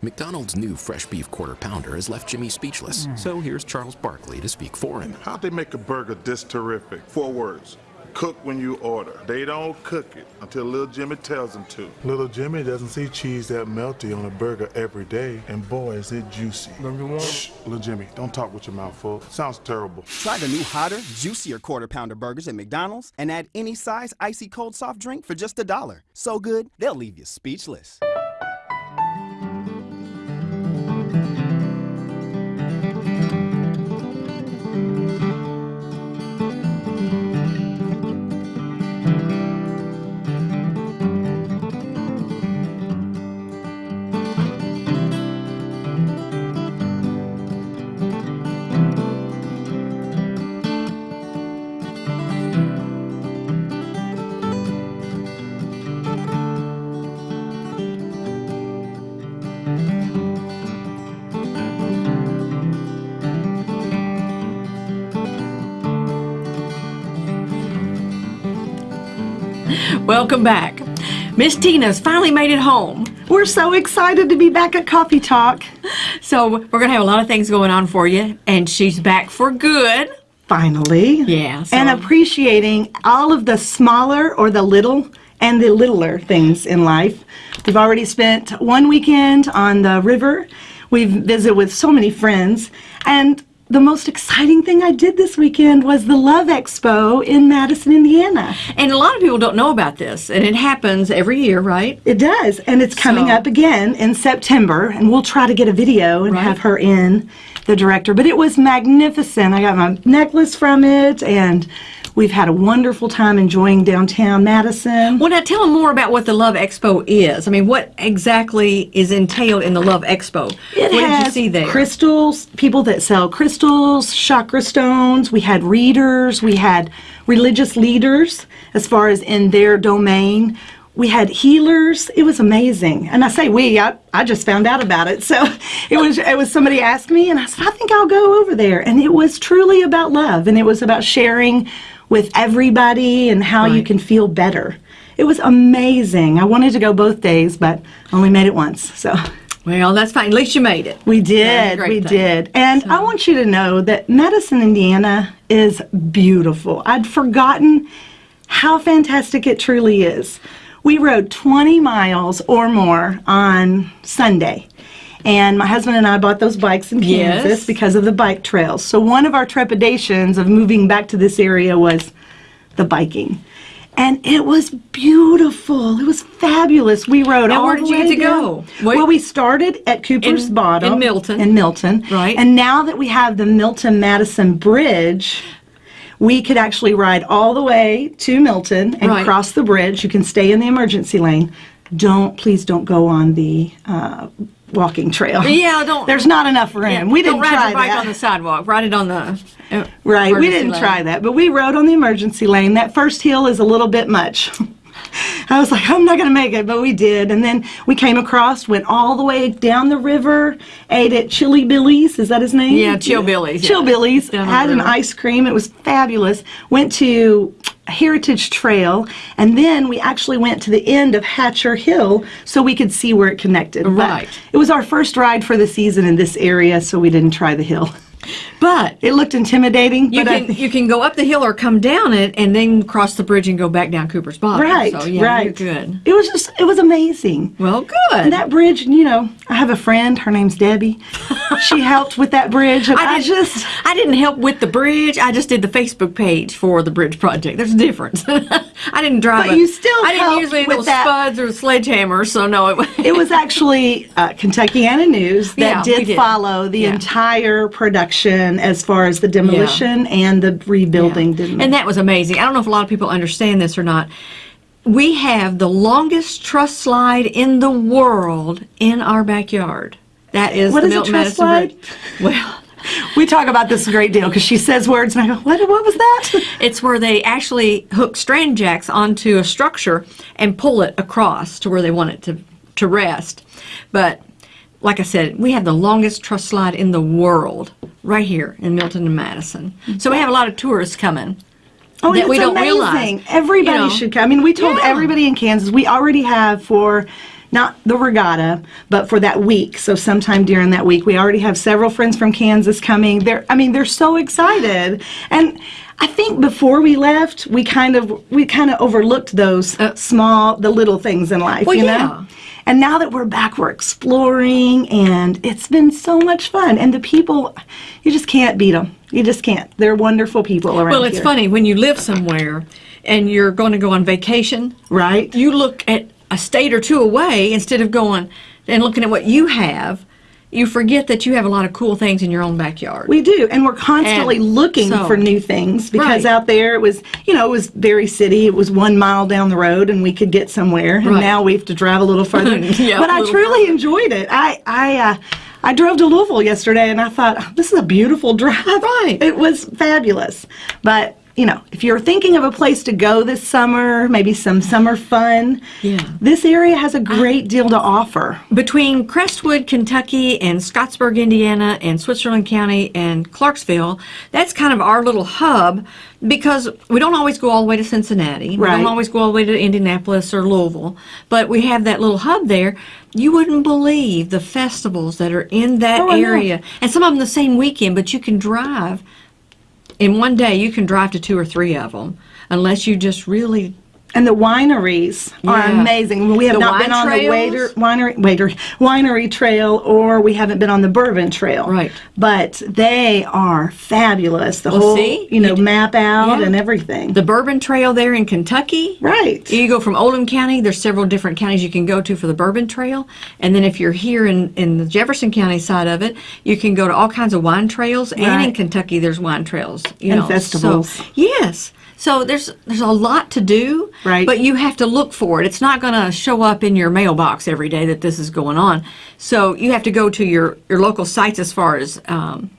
McDonald's new fresh beef quarter pounder has left Jimmy speechless. Mm. So here's Charles Barkley to speak for him. How'd they make a burger this terrific? Four words. Cook when you order. They don't cook it until little Jimmy tells them to. Little Jimmy doesn't see cheese that melty on a burger every day, and boy, is it juicy. Shh, little Jimmy, don't talk with your mouth full. Sounds terrible. Try the new hotter, juicier quarter pounder burgers at McDonald's and add any size icy cold soft drink for just a dollar. So good, they'll leave you speechless. Welcome back. Miss Tina's finally made it home. We're so excited to be back at Coffee Talk. So we're going to have a lot of things going on for you, and she's back for good. Finally. Yeah. So And appreciating all of the smaller or the little and the littler things in life. We've already spent one weekend on the river. We've visited with so many friends. And the most exciting thing I did this weekend was the Love Expo in Madison, Indiana. and a lot of people don't know about this, and it happens every year, right? It does, and it's coming So- up again in September, and we'll try to get a video and Right. have her in, the director. But it was magnificent. I got my necklace from it, and we've had a wonderful time enjoying downtown Madison. Well, now tell them more about what the Love Expo is. I mean, what exactly is entailed in the Love Expo? It what has did you see there? crystals, people that sell crystals, chakra stones. We had readers. We had religious leaders as far as in their domain. We had healers. It was amazing. And I say we, I, I just found out about it. So it was it was somebody asked me and I said, I think I'll go over there. And it was truly about love and it was about sharing with everybody and how you can feel better. It was amazing. I wanted to go both days, but only made it once. So Well, that's fine. At least you made it. we did, we thing. did. And I want you to know that Madison, Indiana is beautiful. I'd forgotten how fantastic it truly is. We rode 20 miles or more on Sunday. And my husband and I bought those bikes in Yes. Kansas because of the bike trails. So one of our trepidations of moving back to this area was the biking. And it was beautiful. It was fabulous. We rode Now, all where the did you way get to go? Wait- Well, we started at Cooper's In- Bottom in Milton. In Milton, Right. And now that we have the Milton Madison Bridge, we could actually ride all the way to Milton and Right. cross the bridge. You can stay in the emergency lane. Don't please don't go on the uh, walking trail. Yeah, don't- There's not enough room. Yeah, we didn't ride try your bike that. on the sidewalk. Ride it on the uh, Right, we didn't lane. try that, but we rode on the emergency lane. That first hill is a little bit much. I was like, I'm not going to make it, but we did. And then we came across, went all the way down the river, ate at Chili Billy's. Is that his name? Yeah, Chill Billy's, Chill yeah. Billy's. Had an ice cream. It was fabulous. Went to Heritage Trail, and then we actually went to the end of Hatcher Hill so we could see where it connected. But Right. it was our first ride for the season in this area, so we didn't try the hill. But It looked intimidating, you but I can you can go up the hill or come down it and then cross the bridge and go back down Cooper's Bottom. Right, So yeah, right. you're good. It was just, it was amazing. Well, good. And that bridge, you know, I have a friend, her name's Debbie. she helped with that bridge, I, didn't- just, I didn't help with the bridge. I just did the Facebook page for the bridge project. There's a difference. I didn't drive. But a- you still I didn't use any with those that. spuds or sledgehammers, so no. It, it was actually uh, Kentuckiana News that Yeah, did, did. follow the Yeah. entire production as far as the demolition and the rebuilding. Didn't and that was amazing. I don't know if a lot of people understand this or not. We have the longest truss slide in the world in our backyard. That is What the is a Milton truss Madison slide? Bridge. Well, we talk about this a great deal because she says words, and I go, what, what was that? it's where they actually hook strand jacks onto a structure and pull it across to where they want it to, to rest. But like I said, we have the longest truss slide in the world right here in Milton and Madison. So we have a lot of tourists coming. Oh, that we don't amazing. realize, Everybody you know. should come. I mean, we told Yeah. everybody in Kansas we already have for not the regatta, but for that week. So sometime during that week, we already have several friends from Kansas coming. They're, I mean, they're so excited. And I think before we left, we kind of we kind of overlooked those uh, small, the little things in life, Well, you yeah. know. And now that we're back, we're exploring, and it's been so much fun. And the people, you just can't beat them. You just can't. They're wonderful people around Well, it's here. funny when you live somewhere and you're going to go on vacation, right? you look at a state or two away instead of going and looking at what you have. You forget that you have a lot of cool things in your own backyard. We do, and we're constantly And looking so- for new things because Right. out there it was, you know, it was very city. It was one mile down the road, and we could get somewhere. And Right. now we have to drive a little further. Yeah, but I truly enjoyed it. I, I, uh, I drove to Louisville yesterday, and I thought "Oh, this is a beautiful drive. Right. It was fabulous. But you know, if you're thinking of a place to go this summer, maybe some summer fun. Yeah. This area has a great deal to offer. Between Crestwood, Kentucky, and Scottsburg, Indiana, and Switzerland County and Clarksville, that's kind of our little hub because we don't always go all the way to Cincinnati. Right. We don't always go all the way to Indianapolis or Louisville, but we have that little hub there. You wouldn't believe the festivals that are in that Oh, area, and some of them the same weekend, but you can drive. In one day, you can drive to two or three of them, unless you just really And the wineries are amazing. We have The not been on the waiter, winery, waiter, winery trail, or we haven't been on the bourbon trail. Right. But they are fabulous. The Well, whole, see? you know, You map out Yeah. and everything. the Bourbon Trail there in Kentucky. right. You go from Oldham County, there's several different counties you can go to for the Bourbon Trail. And then if you're here in, in the Jefferson County side of it, you can go to all kinds of wine trails. And in Kentucky, there's wine trails. You And know, festivals. So, yes. So there's there's a lot to do, Right. but you have to look for it. It's not going to show up in your mailbox every day that this is going on. So you have to go to your, your local sites as far as um,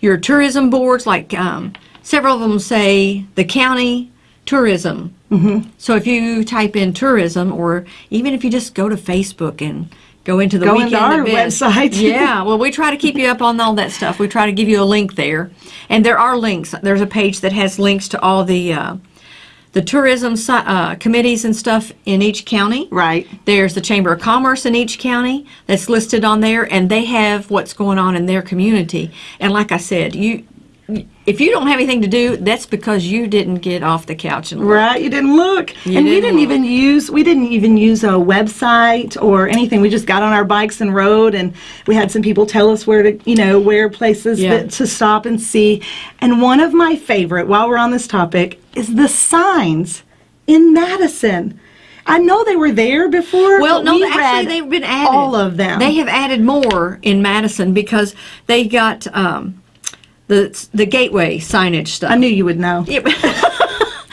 your tourism boards, like um, several of them say the county tourism. Mm-hmm. So if you type in tourism, or even if you just go to Facebook and go into the Go weekend into our website. yeah, well, we try to keep you up on all that stuff. We try to give you a link there, and there are links. There's a page that has links to all the uh, the tourism uh, committees and stuff in each county. Right. There's the Chamber of Commerce in each county that's listed on there, and they have what's going on in their community. And like I said, you if you don't have anything to do, that's because you didn't get off the couch and look. Right, you didn't look, You and we didn't didn't look. even use we didn't even use a website or anything. We just got on our bikes and rode, and we had some people tell us where to, you know, where places Yeah. that, to stop and see. And one of my favorite, while we're on this topic, is the signs in Madison. I know they were there before. Well, no, we actually, they've been added. all of them. They have added more in Madison because they got um, the the gateway signage stuff. I knew you would know.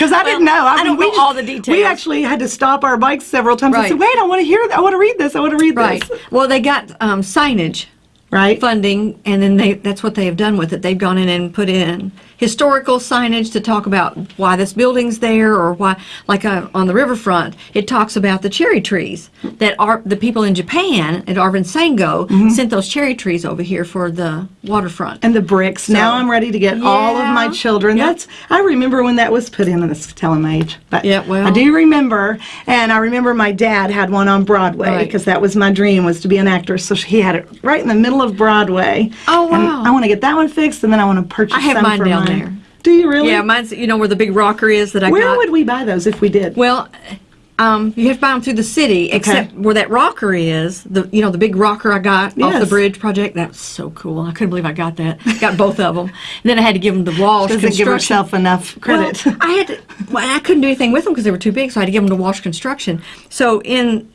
Because I didn't know. I mean, don't we know all the details. We actually had to stop our bikes several times and Right. say, "Wait, I want to hear. I want to read this. I want to read right. this." Well, they got um, signage Right. funding, and then they that's what they have done with it. They've gone in and put in historical signage to talk about why this building's there, or why, like uh, on the riverfront, it talks about the cherry trees that are the people in Japan at Arvin Sango Mm-hmm. sent those cherry trees over here for the waterfront. and the bricks. now I'm ready to get all of my children. Yep. That's I remember when that was put in, and it's telling my age, but Yeah, well. I do remember, and I remember my dad had one on Broadway Right. because that was my dream was to be an actor. So he had it right in the middle of Broadway. Oh, wow. I want to get that one fixed, and then I want to purchase. I have mine down mine. there. Do you really? Yeah, mine's you know where the big rocker is that I Where got. would we buy those if we did? Well, um, you have to buy them through the city, except where that rocker is. The you know the big rocker I got off the bridge project. That was so cool. I couldn't believe I got that. Got both of them. And then I had to give them the Walsh Doesn't give herself enough credit. Well, I had to, well, I couldn't do anything with them because they were too big, so I had to give them to Walsh Construction. So in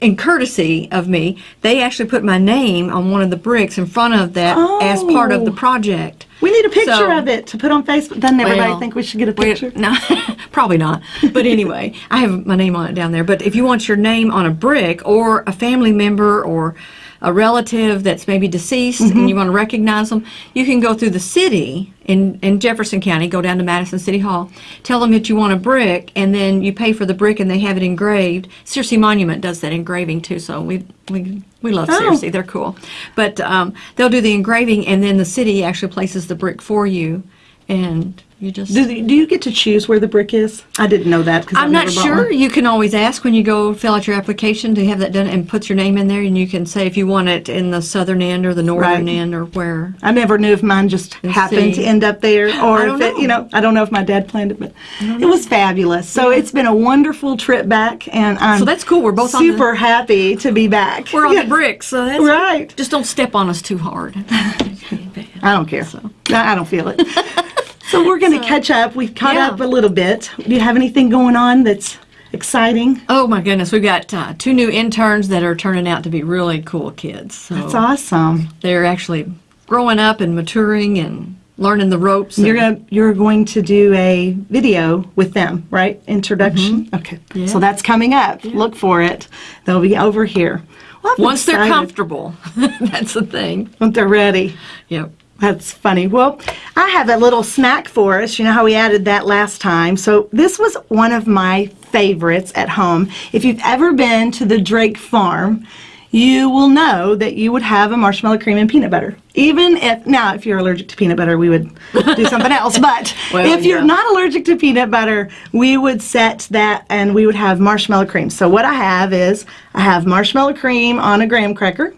in courtesy of me, they actually put my name on one of the bricks in front of that as part of the Oh. project. we need a picture So- of it to put on Facebook. Doesn't everybody Well, think we should get a picture? no, probably not. But anyway, I have my name on it down there. But if you want your name on a brick or a family member or a relative that's maybe deceased Mm-hmm. and you want to recognize them, you can go through the city in, in Jefferson County, go down to Madison City Hall, tell them that you want a brick, and then you pay for the brick and they have it engraved. Searcy Monument does that engraving too, so we, we, we love Oh. Searcy. They're cool. But um, they'll do the engraving and then the city actually places the brick for you and You just. Do, do you get to choose where the brick is? I didn't know that. I'm not sure. You can always ask when you go fill out your application to have that done and put your name in there, and you can say if you want it in the southern end or the northern Right. end or where. I never knew if mine just Let's happened see. to end up there or if it, you know. I don't know if my dad planned it, but it was fabulous. So it's been a wonderful trip back, and I'm So that's cool. We're both on the- super happy to be back. We're on Yeah. the bricks, so that's Right. Just don't step on us too hard. I don't care. So. I don't feel it. so we're going to catch up. We've caught Yeah. up a little bit. Do you have anything going on that's exciting? oh my goodness, we've got uh, two new interns that are turning out to be really cool kids. So That's awesome. they're actually growing up and maturing and learning the ropes. You're to you're going to do a video with them, right? Introduction. Okay. So that's coming up. Look for it. They'll be over here. Well, once they're comfortable, that's the thing. Once they're ready. Yep. That's funny. Well, I have a little snack for us. You know how we added that last time. So this was one of my favorites at home. If you've ever been to the Drake farm, you will know that you would have a marshmallow cream and peanut butter. Even if now, if you're allergic to peanut butter, we would do something else. But Well, if you're yeah. not allergic to peanut butter, we would set that and we would have marshmallow cream. So what I have is I have marshmallow cream on a graham cracker.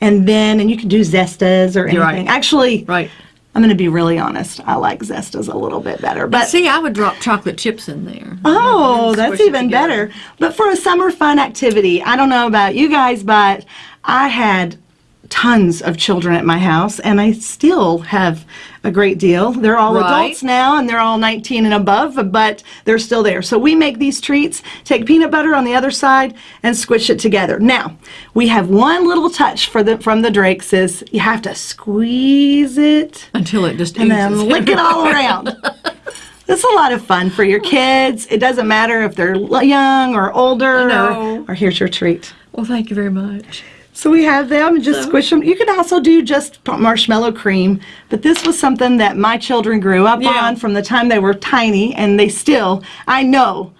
And then, and you can do Zestas or anything. right. Actually, Right. I'm going to be really honest. I like Zestas a little bit better. But But see, I would drop chocolate chips in there. oh, that's even better. But for a summer fun activity, I don't know about you guys, but I had tons of children at my house, and I still have a great deal. They're all Right. adults now, and they're all 19 and above, but they're still there. So we make these treats, take peanut butter on the other side, and squish it together. Now, we have one little touch for the from the Drakes is you have to squeeze it Until it just and then lick it all around. It's a lot of fun for your kids. It doesn't matter if they're young or older. know. Or, or here's your treat. Well, thank you very much. So we have them and just squish them. You can also do just marshmallow cream, but this was something that my children grew up Yeah. on from the time they were tiny, and they still, I know,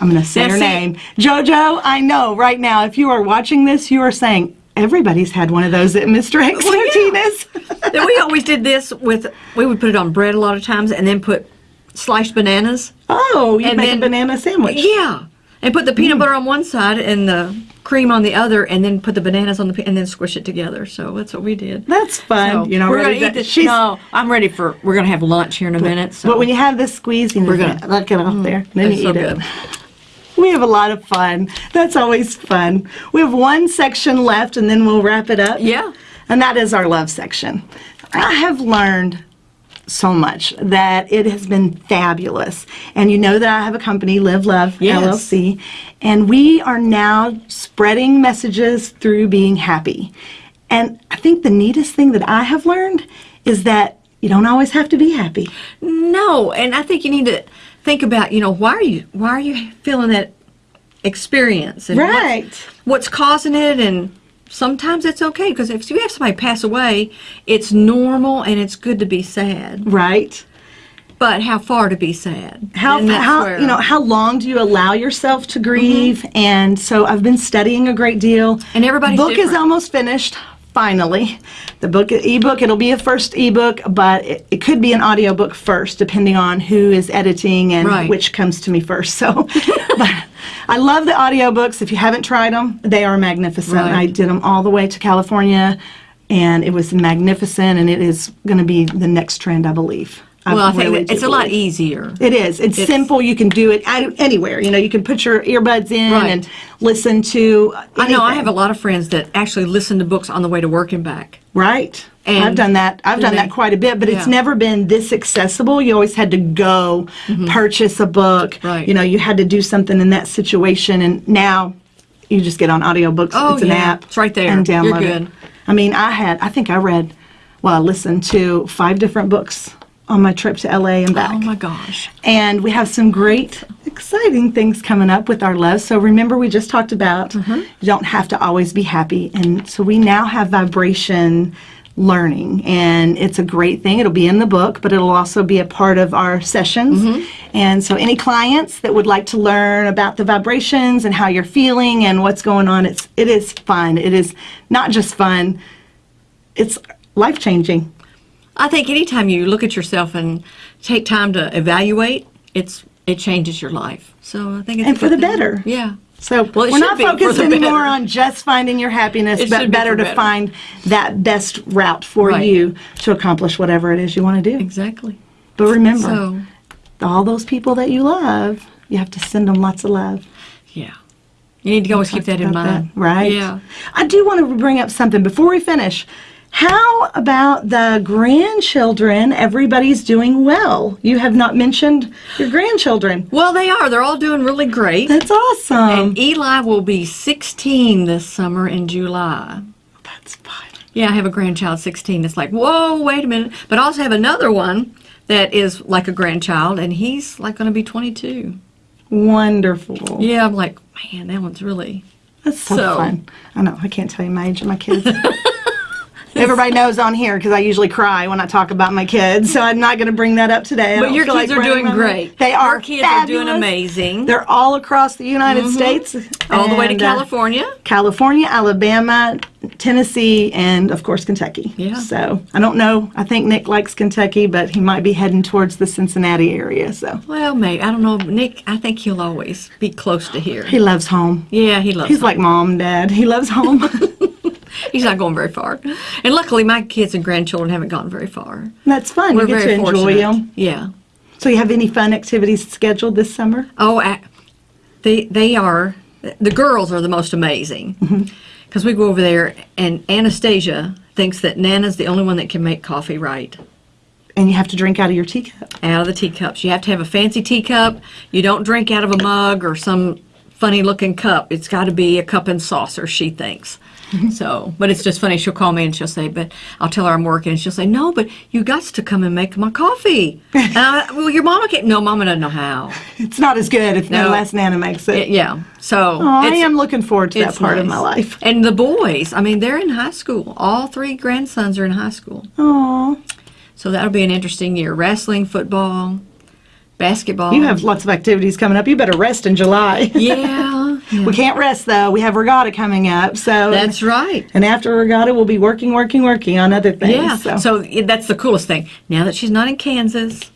I'm going to say That's her it. name. JoJo, I know right now, if you are watching this, you are saying, everybody's had one of those at Mr. X Well, yeah. Then we always did this with, we would put it on bread a lot of times and then put sliced bananas. oh, you And make then- a banana sandwich. Yeah. And put the Mm. peanut butter on one side and the cream on the other and then put the bananas on the, and then squish it together. So that's what we did. That's fun. So you know, we're ready gonna eat this. she's- No, I'm ready for. We're gonna have lunch here in a minute. So. But when you have this squeezing, We're gonna- let it off there. Then you so eat good. it. We have a lot of fun. That's always fun. We have one section left, and then we'll wrap it up. Yeah. And that is our love section. I have learned so much that it has been fabulous. And you know that I have a company, Live Love Yes. LLC, and we are now spreading messages through being happy. And I think the neatest thing that I have learned is that you don't always have to be happy. No, and I think you need to think about, you know, why are you why are you feeling that experience and Right. what's, causing it and sometimes it's okay because if you have somebody pass away, it's normal and it's good to be sad. Right. But how far to be sad? How, how you know how long do you allow yourself to grieve? Mm-hmm. And so I've been studying a great deal. And everybody's book is almost finished. Finally, the book ebook it'll be a first ebook, but it, it could be an audiobook first, depending on who is editing and Right. which comes to me first. So, but I love the audiobooks. If you haven't tried them, they are magnificent. Right. I did them all the way to California, and it was magnificent. And it is going to be the next trend, I believe. well, I think really it's a lot easier. It is. It's, It's- simple. You can do it anywhere. You know, you can put your earbuds in Right. and listen to. I know I have a lot of friends that actually listen to books on the way to work and back. Right. And I've done that. I've done that quite a bit, but it's never been this accessible. You always had to go purchase a book. Right. You know, you had to do something in that situation, and now you just get on audiobooks. Oh, it's an yeah. app. It's right there. And download You're it. good. I mean, I had. I think I read. Well, I listened to five different books on my trip to LA and back. Oh my gosh. And we have some great, exciting things coming up with our love. So remember, we just talked about Mm-hmm. you don't have to always be happy. And so we now have vibration learning, and it's a great thing. It'll be in the book, but it'll also be a part of our sessions. Mm-hmm. And so any clients that would like to learn about the vibrations and how you're feeling and what's going on, it's it is fun. It is not just fun. It's life changing. I think anytime you look at yourself and take time to evaluate, it's it changes your life. So I think it's And for the thing. better. Yeah. So Well, we're not focused anymore better. on just finding your happiness, It but should be better to better. find that best route for Right. you to accomplish whatever it is you want to do. Exactly. But remember, So all those people that you love, you have to send them lots of love. yeah, you need to always keep that in mind. that, right? Yeah. I do want to bring up something before we finish. How about the grandchildren? Everybody's doing well. You have not mentioned your grandchildren. Well, they are. They're all doing really great. That's awesome. And Eli will be 16 this summer in July. That's fun. Yeah, I have a grandchild 16. It's like, whoa, wait a minute. But I also have another one that is like a grandchild, and he's like going to be 22. Wonderful. Yeah, I'm like, man, that one's really. That's so, So- fun. I know. I can't tell you my age of my kids. Everybody knows on here because I usually cry when I talk about my kids, so I'm not going to bring that up today. I But your kids like are doing them great. They are Our kids are doing amazing. They're all across the United States, all the way to uh, California. California, Alabama, Tennessee, and of course Kentucky. Yeah. So I don't know. I think Nick likes Kentucky, but he might be heading towards the Cincinnati area. So Well, maybe. I don't know. Nick, I think he'll always be close to here. he loves home. Yeah, he loves He's home. like mom, dad. He loves home. He's not going very far. And luckily, my kids and grandchildren haven't gone very far. That's fun. We're you get very to enjoy fortunate. them. Yeah. So you have any fun activities scheduled this summer? Oh, a- they they are the girls are the most amazing mm-hmm. because we go over there and Anastasia thinks that Nana's the only one that can make coffee right And you have to drink out of your teacup. out of the teacups. You have to have a fancy teacup. You don't drink out of a mug or some funny looking cup. It's got to be a cup and saucer. She thinks. So, but it's just funny. She'll call me and she'll say, "But I'll tell her I'm working." And she'll say, "No, but you got to come and make my coffee." and I, well, your mama can't. No, mama doesn't know how. It's not as good if No. unless Nana makes it. Yeah. So Oh, I am looking forward to that part of my life. And the boys, I mean, they're in high school. All three grandsons are in high school. Oh, So that'll be an interesting year. Wrestling, football, basketball. you have lots of activities coming up. You better rest in July. Yeah. We can't rest though. We have regatta coming up. So That's right. And after regatta, we'll be working, working, working on other things. Yeah. So. So that's the coolest thing. Now that she's not in Kansas,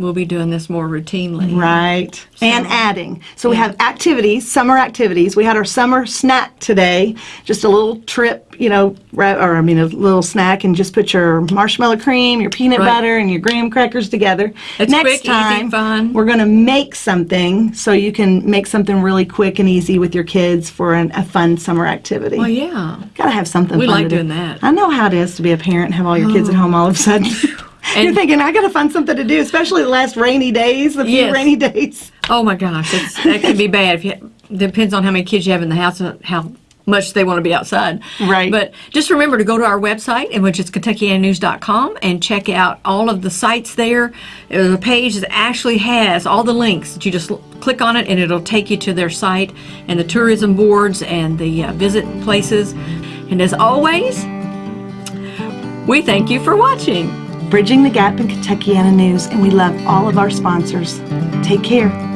we'll be doing this more routinely. Right. And adding. So we have activities, summer activities. We had our summer snack today, just a little trip, you know, or I mean a little snack and just put your marshmallow cream, your peanut Right. butter and your graham crackers together. It's Next quick, easy, time, fun. we're going to make something so you can make something really quick and easy with your kids for an, a fun summer activity. Well, yeah. Gotta have something We fun like to do. doing that. Oh. I know how it is to be a parent and have all your kids at oh. home all of a sudden. You're thinking, I gotta find something to do, especially the last rainy days, the few Yes. rainy days. Oh my gosh, that can be bad. If you, depends on how many kids you have in the house and how much they want to be outside. Right. But just remember to go to our website, which is KentuckianaNews.com, and check out all of the sites there. There's a page that actually has all the links that you just click on it, and it'll take you to their site and the tourism boards and the uh, visit places. And as always, we thank you for watching. Bridging the Gap in Kentuckiana News, and we love all of our sponsors. Take care.